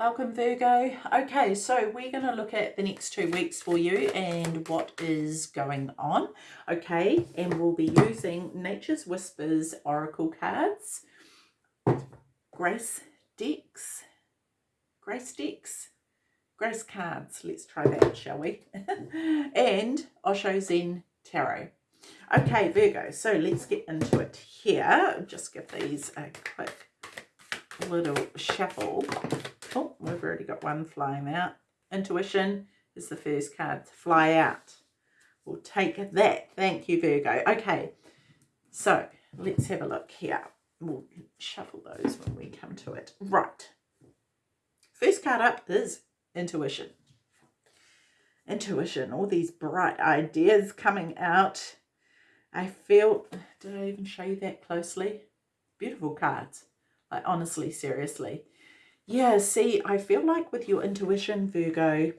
Welcome Virgo. Okay, so we're going to look at the next two weeks for you and what is going on. Okay, and we'll be using Nature's Whispers Oracle cards, Grace decks, Grace decks, Grace cards. Let's try that, shall we? and Osho Zen Tarot. Okay, Virgo, so let's get into it here. Just give these a quick little shuffle. Oh, we've already got one flying out. Intuition is the first card to fly out. We'll take that. Thank you, Virgo. Okay, so let's have a look here. We'll shuffle those when we come to it. Right. First card up is intuition. Intuition, all these bright ideas coming out. I feel, did I even show you that closely? Beautiful cards. Like honestly, seriously. Yeah, see, I feel like with your intuition, Virgo,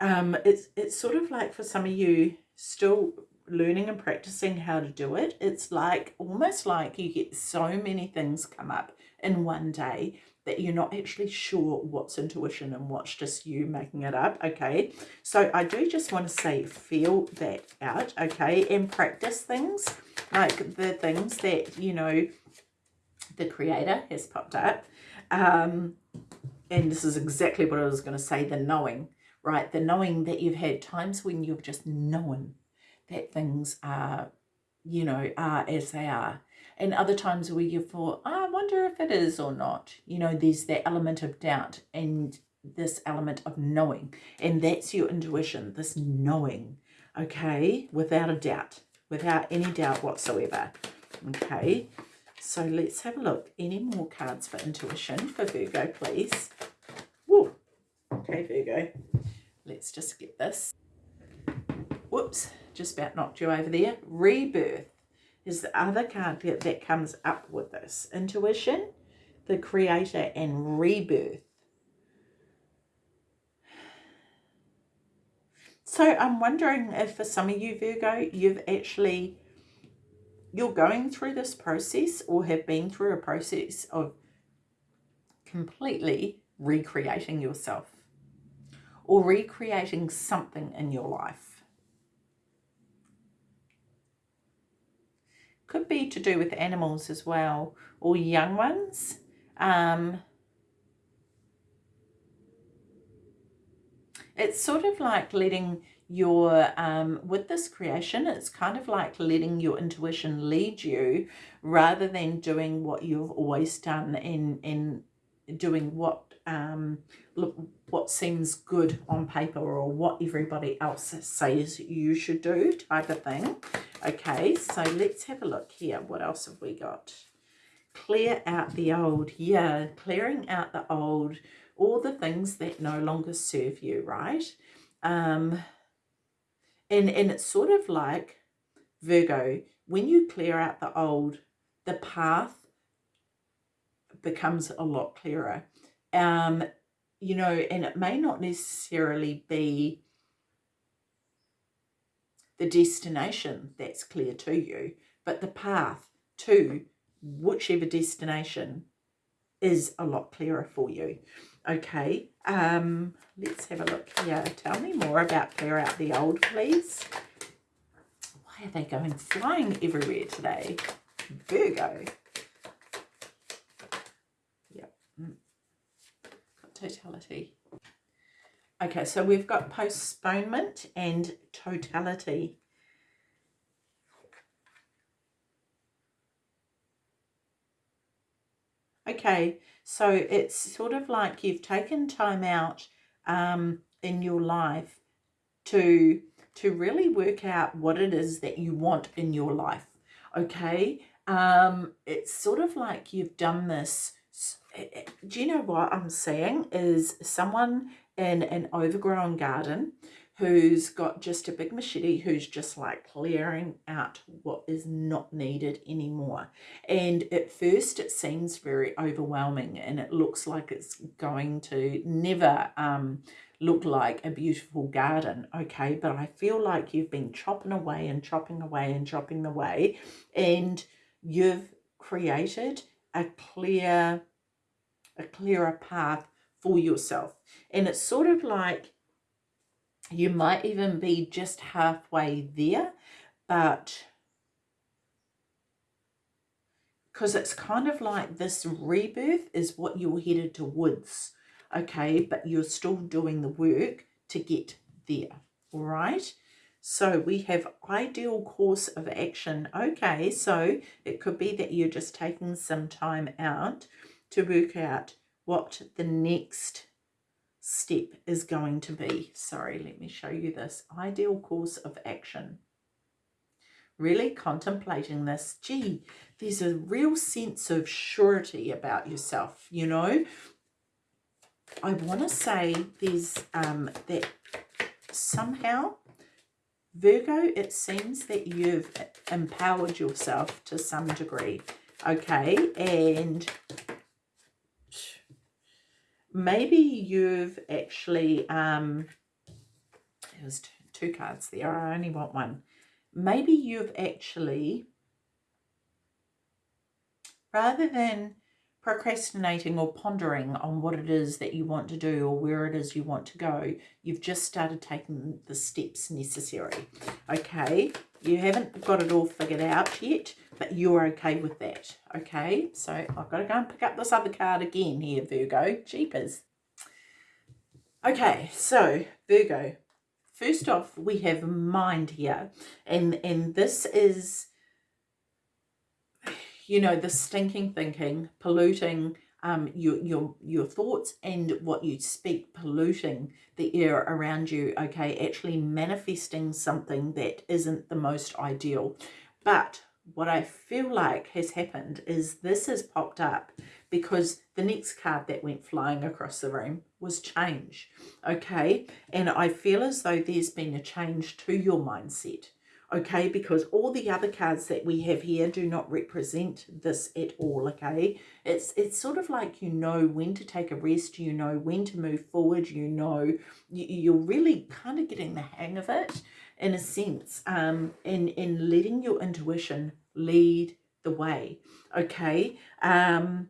um, it's, it's sort of like for some of you still learning and practicing how to do it. It's like almost like you get so many things come up in one day that you're not actually sure what's intuition and what's just you making it up, okay? So I do just want to say feel that out, okay? And practice things, like the things that, you know, the creator has popped up um, and this is exactly what I was going to say, the knowing, right? The knowing that you've had times when you've just known that things are, you know, are as they are. And other times where you thought, oh, I wonder if it is or not. You know, there's that element of doubt and this element of knowing. And that's your intuition, this knowing, okay? Without a doubt, without any doubt whatsoever, okay? So let's have a look. Any more cards for intuition for Virgo, please? Whoa. Okay, Virgo. Let's just get this. Whoops, just about knocked you over there. Rebirth is the other card that, that comes up with this. Intuition, the creator, and rebirth. So I'm wondering if for some of you, Virgo, you've actually you're going through this process or have been through a process of completely recreating yourself or recreating something in your life. Could be to do with animals as well or young ones. Um, it's sort of like letting your um, with this creation it's kind of like letting your intuition lead you rather than doing what you've always done in in doing what um look what seems good on paper or what everybody else says you should do type of thing. Okay so let's have a look here. What else have we got? Clear out the old yeah clearing out the old all the things that no longer serve you right? Um and, and it's sort of like Virgo, when you clear out the old, the path becomes a lot clearer. Um, you know, and it may not necessarily be the destination that's clear to you, but the path to whichever destination is a lot clearer for you. Okay, um, let's have a look here. Tell me more about Clear Out the Old, please. Why are they going flying everywhere today? Virgo. Yep. Mm. Got totality. Okay, so we've got postponement and totality. Okay, so it's sort of like you've taken time out um, in your life to to really work out what it is that you want in your life. Okay, um, it's sort of like you've done this. Eh, eh, do you know what I'm saying? Is someone in an overgrown garden who's got just a big machete who's just like clearing out what is not needed anymore. And at first it seems very overwhelming and it looks like it's going to never um, look like a beautiful garden, okay? But I feel like you've been chopping away and chopping away and chopping away and you've created a clear, a clearer path for yourself. And it's sort of like you might even be just halfway there, but because it's kind of like this rebirth is what you're headed towards, okay? But you're still doing the work to get there, all right? So we have ideal course of action. Okay, so it could be that you're just taking some time out to work out what the next step is going to be. Sorry, let me show you this. Ideal course of action really contemplating this, gee, there's a real sense of surety about yourself, you know. I want to say there's um, that somehow, Virgo, it seems that you've empowered yourself to some degree, okay, and maybe you've actually, um, there's two cards there, I only want one maybe you've actually, rather than procrastinating or pondering on what it is that you want to do or where it is you want to go, you've just started taking the steps necessary. Okay, you haven't got it all figured out yet, but you're okay with that. Okay, so I've got to go and pick up this other card again here, Virgo. Jeepers. Okay, so Virgo, First off, we have mind here, and, and this is, you know, the stinking thinking, polluting um, your, your, your thoughts and what you speak, polluting the air around you, okay, actually manifesting something that isn't the most ideal. But what I feel like has happened is this has popped up because the next card that went flying across the room was change. Okay. And I feel as though there's been a change to your mindset. Okay. Because all the other cards that we have here do not represent this at all. Okay. It's, it's sort of like you know when to take a rest. You know when to move forward. You know, you're really kind of getting the hang of it in a sense um, in, in letting your intuition lead the way. Okay. Um,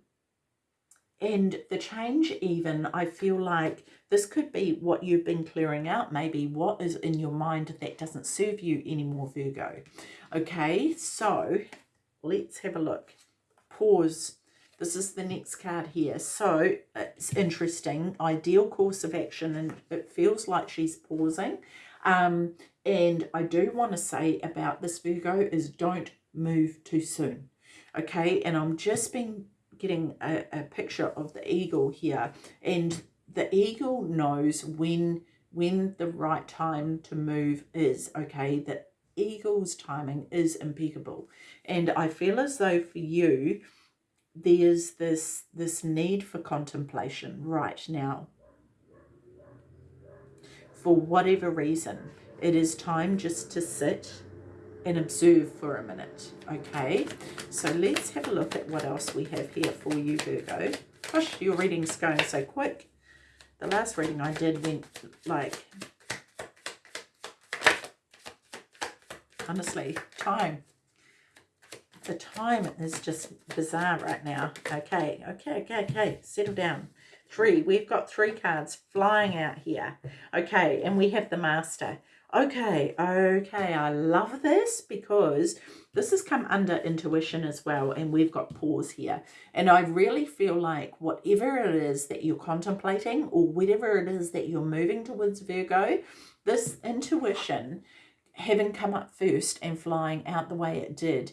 and the change even, I feel like this could be what you've been clearing out, maybe what is in your mind that doesn't serve you anymore, Virgo. Okay, so let's have a look. Pause. This is the next card here. So it's interesting. Ideal course of action, and it feels like she's pausing. Um, and I do want to say about this Virgo is don't move too soon. Okay, and I'm just being getting a, a picture of the eagle here. And the eagle knows when when the right time to move is okay? The eagle's timing is impeccable. And i feel as though for you there's this this need for contemplation right now. For whatever reason it is time just to sit and observe for a minute, okay? So let's have a look at what else we have here for you, Virgo. Gosh, your reading's going so quick. The last reading I did went like, honestly, time. The time is just bizarre right now. Okay, okay, okay, okay, settle down. Three, we've got three cards flying out here. Okay, and we have the Master. Okay, okay, I love this because this has come under intuition as well and we've got pause here. And I really feel like whatever it is that you're contemplating or whatever it is that you're moving towards Virgo, this intuition having come up first and flying out the way it did,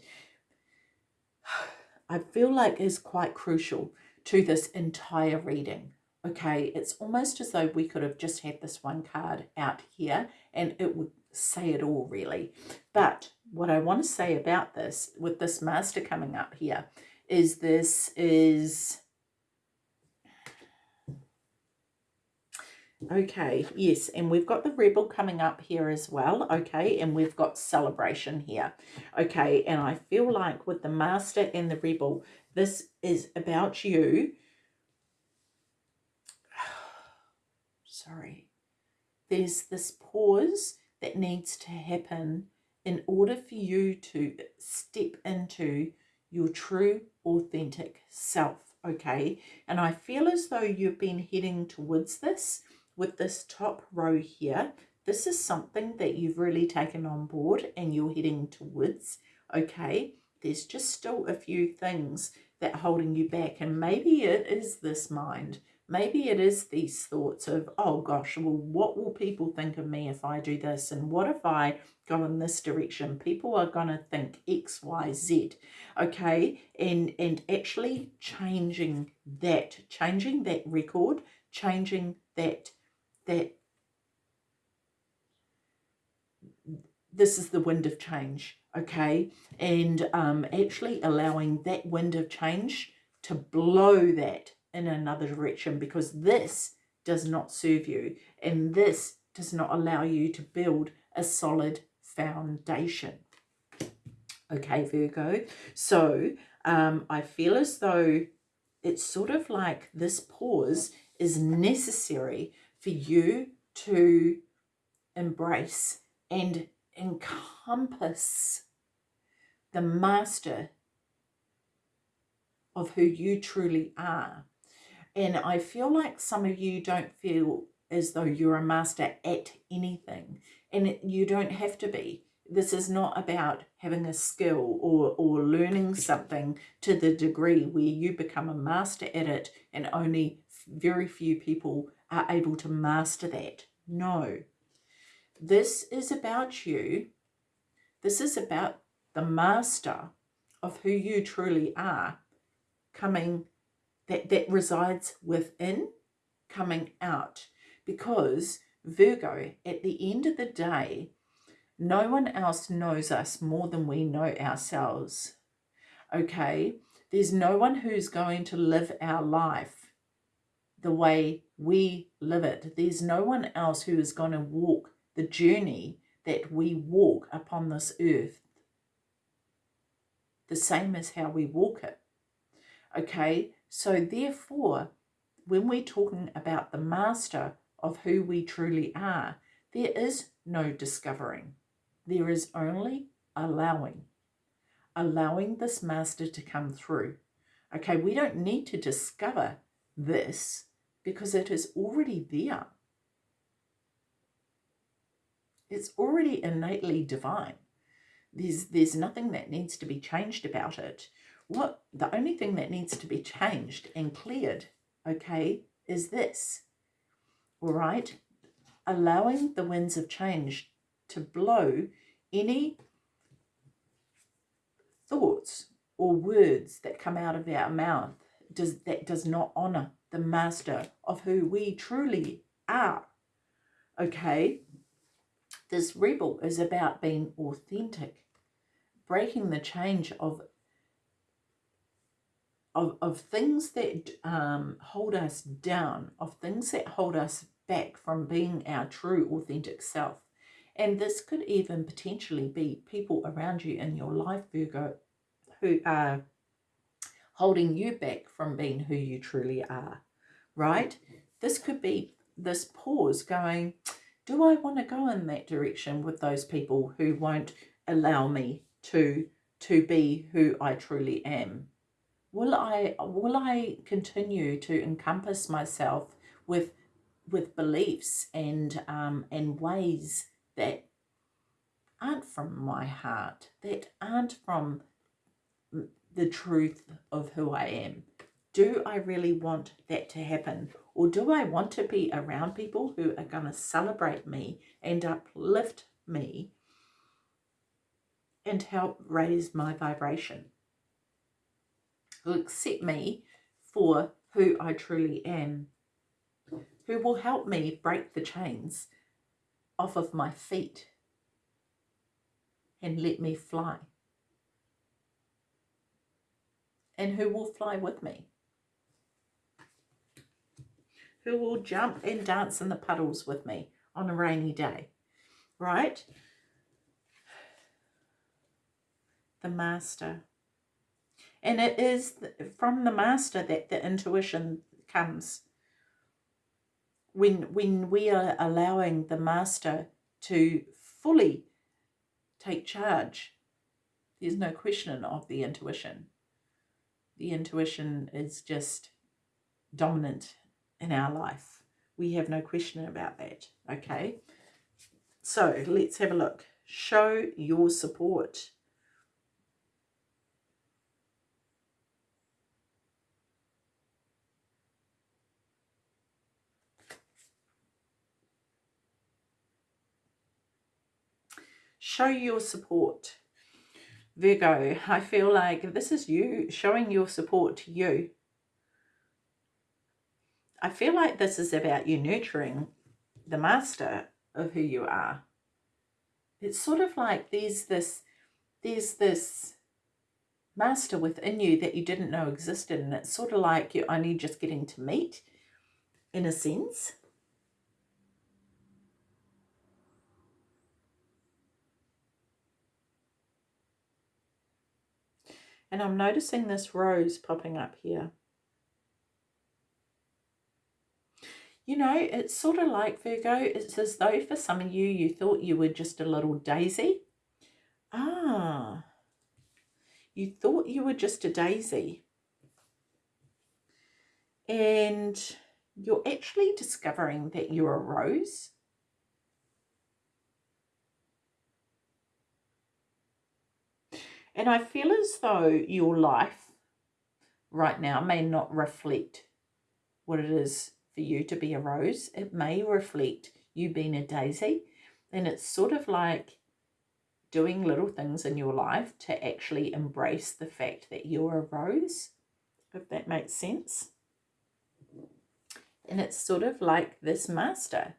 I feel like is quite crucial to this entire reading okay, it's almost as though we could have just had this one card out here and it would say it all really. But what I want to say about this, with this master coming up here, is this is... Okay, yes, and we've got the rebel coming up here as well, okay, and we've got celebration here, okay, and I feel like with the master and the rebel, this is about you sorry. There's this pause that needs to happen in order for you to step into your true, authentic self. okay? And I feel as though you've been heading towards this with this top row here. This is something that you've really taken on board and you're heading towards, okay? There's just still a few things that are holding you back and maybe it is this mind maybe it is these thoughts of, oh gosh, well, what will people think of me if I do this? And what if I go in this direction? People are going to think X, Y, Z. Okay. And, and actually changing that, changing that record, changing that, that, this is the wind of change. Okay. And um, actually allowing that wind of change to blow that in another direction because this does not serve you and this does not allow you to build a solid foundation. Okay, Virgo. So um, I feel as though it's sort of like this pause is necessary for you to embrace and encompass the master of who you truly are and I feel like some of you don't feel as though you're a master at anything. And you don't have to be. This is not about having a skill or, or learning something to the degree where you become a master at it and only very few people are able to master that. No. This is about you. This is about the master of who you truly are coming that, that resides within coming out. Because Virgo, at the end of the day, no one else knows us more than we know ourselves. Okay? There's no one who's going to live our life the way we live it. There's no one else who is going to walk the journey that we walk upon this earth the same as how we walk it. Okay, so therefore, when we're talking about the master of who we truly are, there is no discovering. There is only allowing. Allowing this master to come through. Okay, we don't need to discover this because it is already there. It's already innately divine. There's, there's nothing that needs to be changed about it what the only thing that needs to be changed and cleared, okay, is this. All right, allowing the winds of change to blow any thoughts or words that come out of our mouth does that does not honor the master of who we truly are. Okay, this rebel is about being authentic, breaking the change of of, of things that um, hold us down, of things that hold us back from being our true authentic self. And this could even potentially be people around you in your life, Virgo, who are holding you back from being who you truly are, right? This could be this pause going, do I want to go in that direction with those people who won't allow me to, to be who I truly am? Will I will I continue to encompass myself with with beliefs and um, and ways that aren't from my heart, that aren't from the truth of who I am? Do I really want that to happen? Or do I want to be around people who are going to celebrate me and uplift me and help raise my vibration? Who accept me for who I truly am, who will help me break the chains off of my feet and let me fly, and who will fly with me, who will jump and dance in the puddles with me on a rainy day, right? The Master and it is from the master that the intuition comes. When, when we are allowing the master to fully take charge, there's no question of the intuition. the intuition is just dominant in our life. We have no question about that, okay? So let's have a look. Show your support. Show your support. Virgo, I feel like this is you showing your support to you. I feel like this is about you nurturing the master of who you are. It's sort of like there's this, there's this master within you that you didn't know existed and it's sort of like you're only just getting to meet in a sense. And I'm noticing this rose popping up here. You know, it's sort of like Virgo, it's as though for some of you, you thought you were just a little daisy. Ah, you thought you were just a daisy. And you're actually discovering that you're a rose. And I feel as though your life right now may not reflect what it is for you to be a rose. It may reflect you being a daisy. And it's sort of like doing little things in your life to actually embrace the fact that you're a rose, if that makes sense. And it's sort of like this master.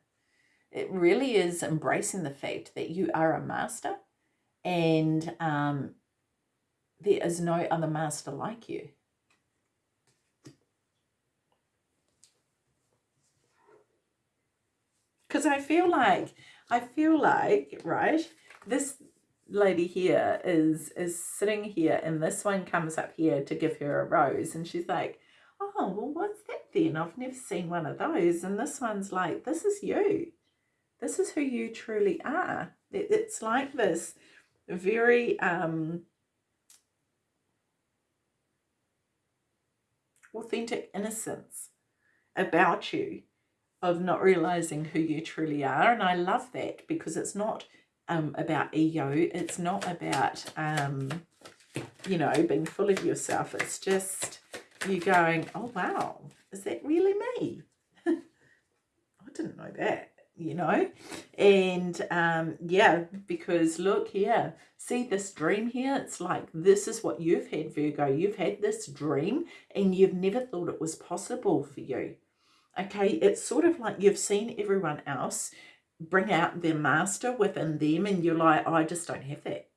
It really is embracing the fact that you are a master and um, there is no other master like you. Because I feel like, I feel like, right, this lady here is is sitting here and this one comes up here to give her a rose and she's like, oh, well, what's that then? I've never seen one of those. And this one's like, this is you. This is who you truly are. It, it's like this very um, authentic innocence about you of not realizing who you truly are. And I love that because it's not um, about ego. It's not about, um, you know, being full of yourself. It's just you going, oh, wow, is that really me? I didn't know that you know? And um yeah because look here see this dream here? It's like this is what you've had virgo. You've had this dream and you've never thought it was possible for you okay? It's sort of like you've seen everyone else bring out their master within them and you're like i just don't have that.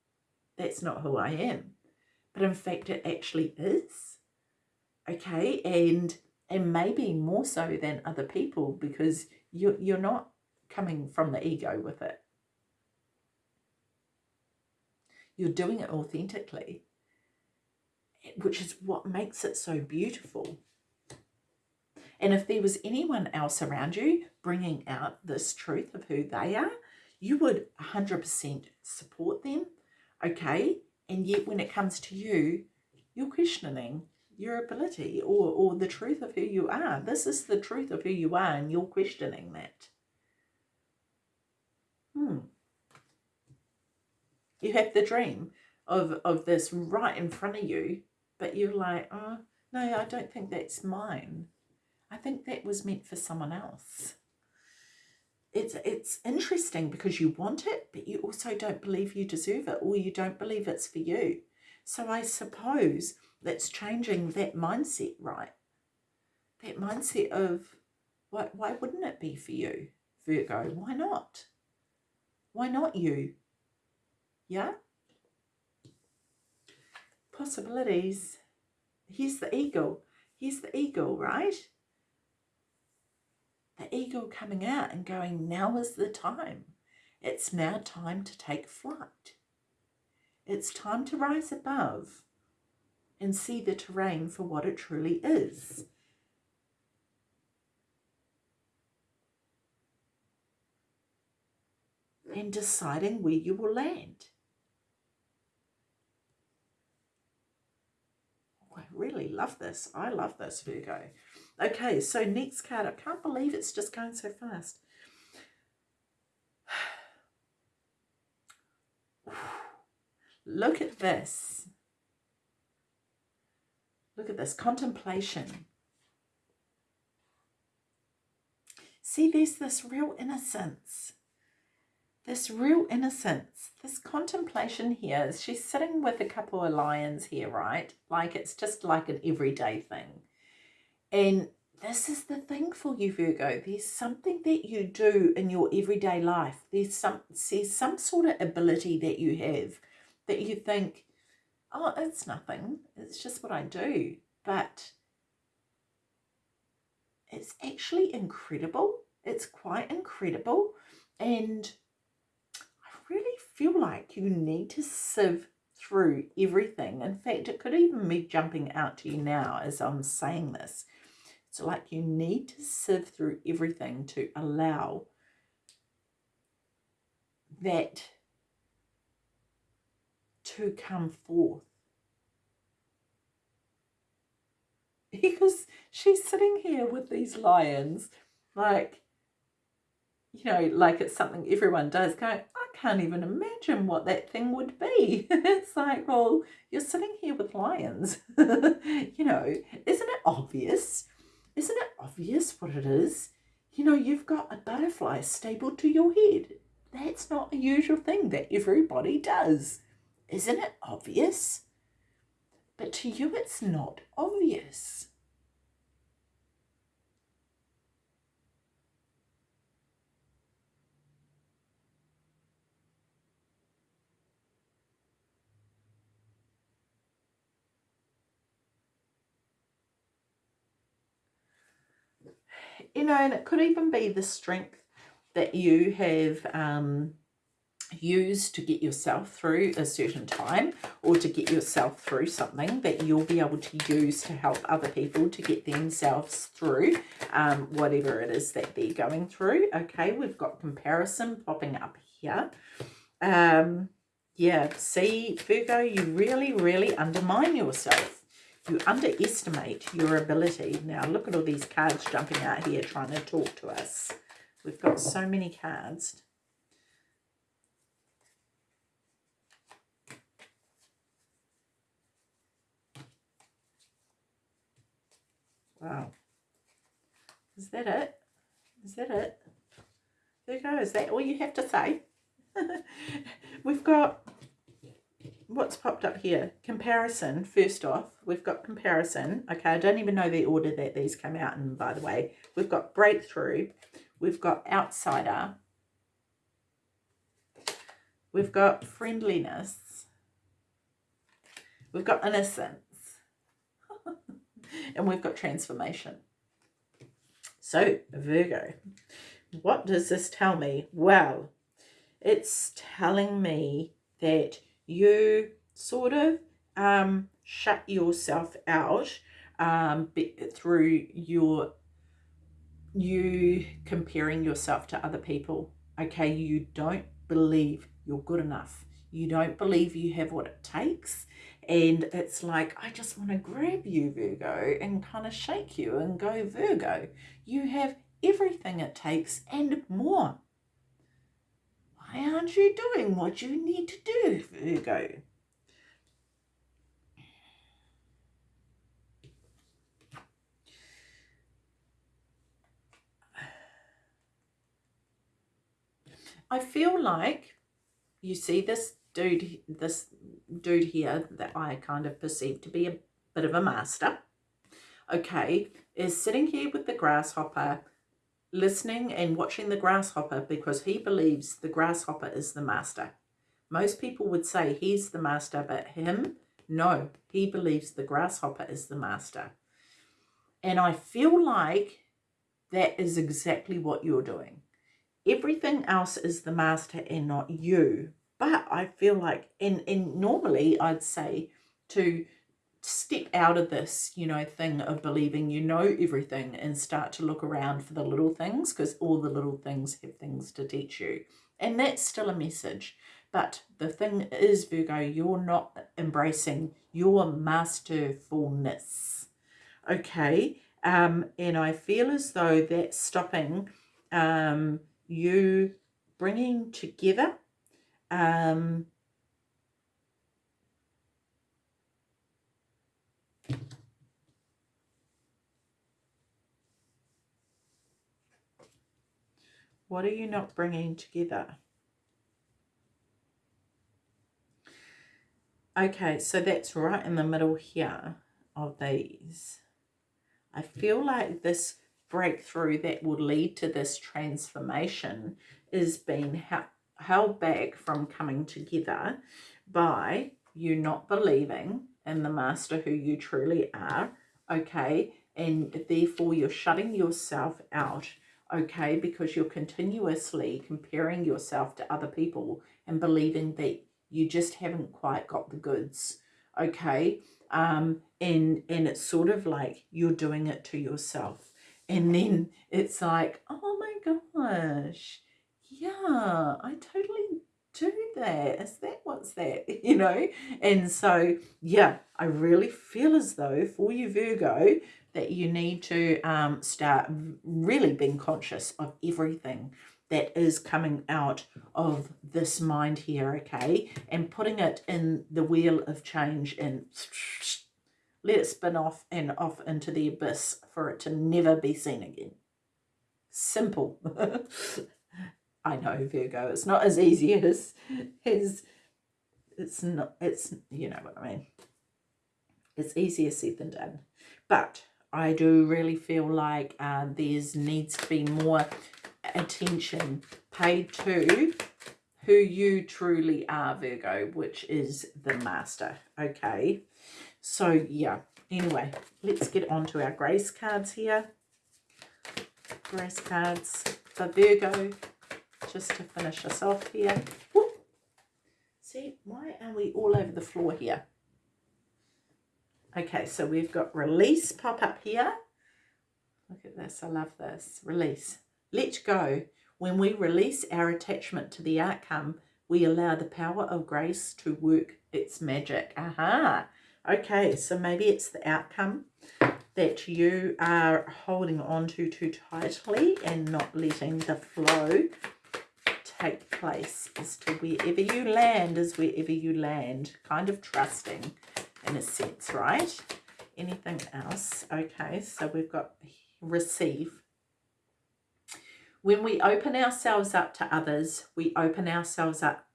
That's not who i am. But in fact it actually is okay? And and maybe more so than other people because you you're not coming from the ego with it. You're doing it authentically, which is what makes it so beautiful. And if there was anyone else around you bringing out this truth of who they are, you would 100% support them, okay? And yet when it comes to you, you're questioning your ability or, or the truth of who you are. This is the truth of who you are and you're questioning that. Hmm. You have the dream of, of this right in front of you, but you're like, oh, no, I don't think that's mine. I think that was meant for someone else. It's, it's interesting because you want it, but you also don't believe you deserve it or you don't believe it's for you. So I suppose that's changing that mindset, right? That mindset of, why, why wouldn't it be for you, Virgo? Why not? Why not you? Yeah? Possibilities. Here's the ego. Here's the ego, right? The ego coming out and going, now is the time. It's now time to take flight. It's time to rise above and see the terrain for what it truly is. In deciding where you will land. Oh, I really love this. I love this, Virgo. Okay, so next card. I can't believe it's just going so fast. Look at this. Look at this. Contemplation. See, there's this real innocence. This real innocence. This contemplation here. She's sitting with a couple of lions here, right? Like it's just like an everyday thing. And this is the thing for you, Virgo. There's something that you do in your everyday life. There's some, there's some sort of ability that you have that you think, oh, it's nothing. It's just what I do. But it's actually incredible it's quite incredible. And feel like you need to sieve through everything. In fact, it could even be jumping out to you now as I'm saying this. It's like you need to sieve through everything to allow that to come forth. Because she's sitting here with these lions, like you know, like it's something everyone does, going, I can't even imagine what that thing would be. it's like, well, you're sitting here with lions. you know, isn't it obvious? Isn't it obvious what it is? You know, you've got a butterfly stapled to your head. That's not a usual thing that everybody does. Isn't it obvious? But to you, it's not obvious. You know, and it could even be the strength that you have um, used to get yourself through a certain time or to get yourself through something that you'll be able to use to help other people to get themselves through um, whatever it is that they're going through. Okay, we've got comparison popping up here. Um, yeah, see, Virgo, you really, really undermine yourself you underestimate your ability. Now, look at all these cards jumping out here trying to talk to us. We've got so many cards. Wow. Is that it? Is that it? There you go. Is that all you have to say? We've got what's popped up here? Comparison, first off. We've got comparison. Okay, I don't even know the order that these came out in, by the way. We've got breakthrough. We've got outsider. We've got friendliness. We've got innocence. and we've got transformation. So, Virgo, what does this tell me? Well, it's telling me that you sort of um, shut yourself out um, through your you comparing yourself to other people. Okay, you don't believe you're good enough. You don't believe you have what it takes. And it's like, I just want to grab you, Virgo, and kind of shake you and go, Virgo, you have everything it takes and more. Aren't you doing what you need to do, Virgo? I feel like you see this dude, this dude here that I kind of perceive to be a bit of a master, okay, is sitting here with the grasshopper listening and watching the grasshopper because he believes the grasshopper is the master. Most people would say he's the master, but him, no, he believes the grasshopper is the master. And I feel like that is exactly what you're doing. Everything else is the master and not you. But I feel like, and, and normally I'd say to step out of this, you know, thing of believing you know everything and start to look around for the little things because all the little things have things to teach you. And that's still a message. But the thing is, Virgo, you're not embracing your masterfulness. Okay. Um, and I feel as though that's stopping um, you bringing together um, What are you not bringing together? Okay, so that's right in the middle here of these. I feel like this breakthrough that will lead to this transformation is being held back from coming together by you not believing in the master who you truly are, okay? And therefore you're shutting yourself out okay, because you're continuously comparing yourself to other people and believing that you just haven't quite got the goods, okay? Um, and, and it's sort of like you're doing it to yourself. And then it's like, oh my gosh, yeah, I totally do that. Is that what's that? You know? And so, yeah, I really feel as though for you, Virgo, that you need to um, start really being conscious of everything that is coming out of this mind here, okay? And putting it in the wheel of change and let it spin off and off into the abyss for it to never be seen again. Simple. I know, Virgo, it's not as easy as, as it's not, it's, you know what I mean. It's easier said than done. But I do really feel like uh, there's needs to be more attention paid to who you truly are, Virgo, which is the master, okay? So, yeah, anyway, let's get on to our grace cards here. Grace cards for Virgo, just to finish us off here. Whoop. See, why are we all over the floor here? Okay, so we've got release pop up here. Look at this. I love this. Release. Let go. When we release our attachment to the outcome, we allow the power of grace to work its magic. Aha. Okay, so maybe it's the outcome that you are holding on to too tightly and not letting the flow take place as to wherever you land is wherever you land. Kind of trusting in a sense, right? Anything else? Okay, so we've got receive. When we open ourselves up to others, we open ourselves up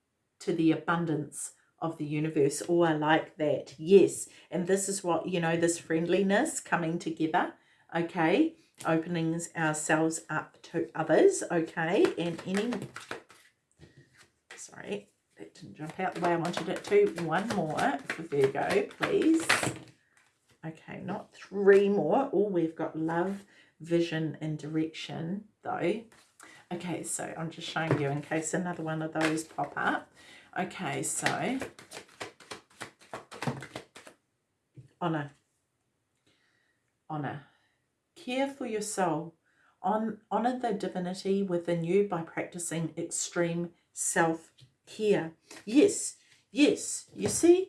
to the abundance of the universe. Oh, I like that. Yes. And this is what, you know, this friendliness coming together. Okay. Opening ourselves up to others. Okay. And any, sorry, it didn't jump out the way I wanted it to. One more for Virgo, please. Okay, not three more. Oh, we've got love, vision, and direction, though. Okay, so I'm just showing you in case another one of those pop up. Okay, so honor, honor, care for your soul. On, honor the divinity within you by practicing extreme self here. Yes, yes, you see,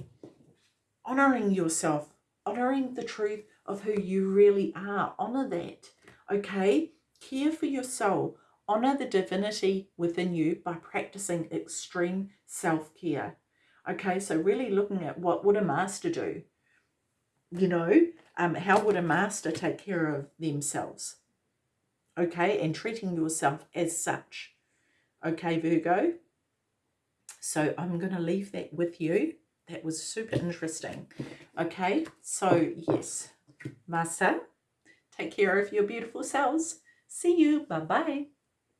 honoring yourself, honoring the truth of who you really are. Honor that, okay? Care for your soul. Honor the divinity within you by practicing extreme self-care. Okay, so really looking at what would a master do? You know, um, how would a master take care of themselves? Okay, and treating yourself as such. Okay, Virgo? So I'm going to leave that with you. That was super interesting. Okay, so yes, Masa, take care of your beautiful selves. See you. Bye-bye.